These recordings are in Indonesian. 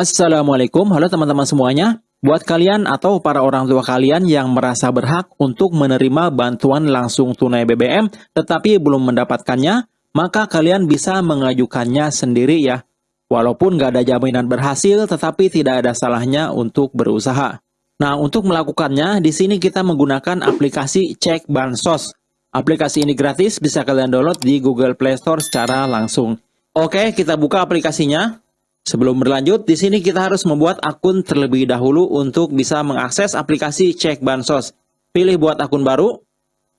Assalamualaikum, halo teman-teman semuanya. Buat kalian atau para orang tua kalian yang merasa berhak untuk menerima bantuan langsung tunai BBM tetapi belum mendapatkannya, maka kalian bisa mengajukannya sendiri ya. Walaupun nggak ada jaminan berhasil, tetapi tidak ada salahnya untuk berusaha. Nah, untuk melakukannya, di sini kita menggunakan aplikasi Cek Bansos. Aplikasi ini gratis, bisa kalian download di Google Play Store secara langsung. Oke, kita buka aplikasinya. Sebelum berlanjut, di sini kita harus membuat akun terlebih dahulu untuk bisa mengakses aplikasi Cek Bansos. Pilih buat akun baru,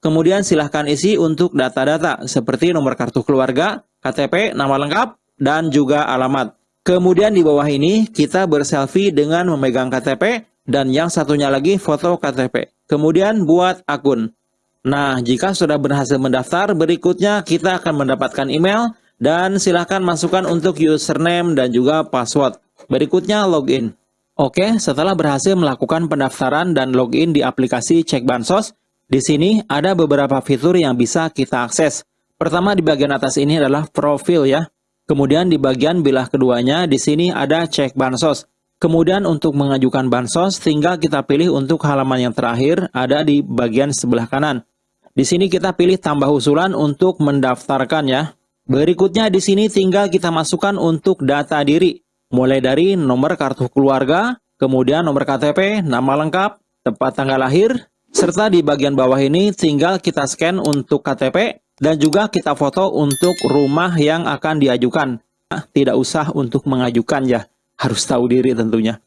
kemudian silahkan isi untuk data-data seperti nomor kartu keluarga, KTP, nama lengkap, dan juga alamat. Kemudian di bawah ini kita berselfie dengan memegang KTP dan yang satunya lagi foto KTP. Kemudian buat akun. Nah, jika sudah berhasil mendaftar, berikutnya kita akan mendapatkan email dan silahkan masukkan untuk username dan juga password. Berikutnya login. Oke, setelah berhasil melakukan pendaftaran dan login di aplikasi Cek Bansos, di sini ada beberapa fitur yang bisa kita akses. Pertama di bagian atas ini adalah profil ya. Kemudian di bagian bilah keduanya di sini ada Cek Bansos. Kemudian untuk mengajukan bansos, tinggal kita pilih untuk halaman yang terakhir ada di bagian sebelah kanan. Di sini kita pilih tambah usulan untuk mendaftarkan ya. Berikutnya di sini tinggal kita masukkan untuk data diri, mulai dari nomor kartu keluarga, kemudian nomor KTP, nama lengkap, tempat tanggal lahir, serta di bagian bawah ini tinggal kita scan untuk KTP dan juga kita foto untuk rumah yang akan diajukan. Nah, tidak usah untuk mengajukan ya, harus tahu diri tentunya.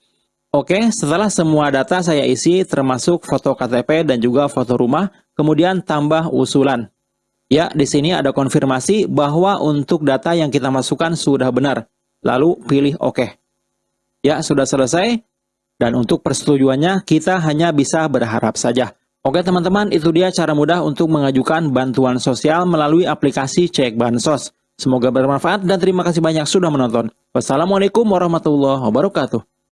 Oke, setelah semua data saya isi termasuk foto KTP dan juga foto rumah, kemudian tambah usulan. Ya, di sini ada konfirmasi bahwa untuk data yang kita masukkan sudah benar. Lalu pilih OK. Ya, sudah selesai. Dan untuk persetujuannya, kita hanya bisa berharap saja. Oke teman-teman, itu dia cara mudah untuk mengajukan bantuan sosial melalui aplikasi Cek Bansos. Semoga bermanfaat dan terima kasih banyak sudah menonton. Wassalamualaikum warahmatullahi wabarakatuh.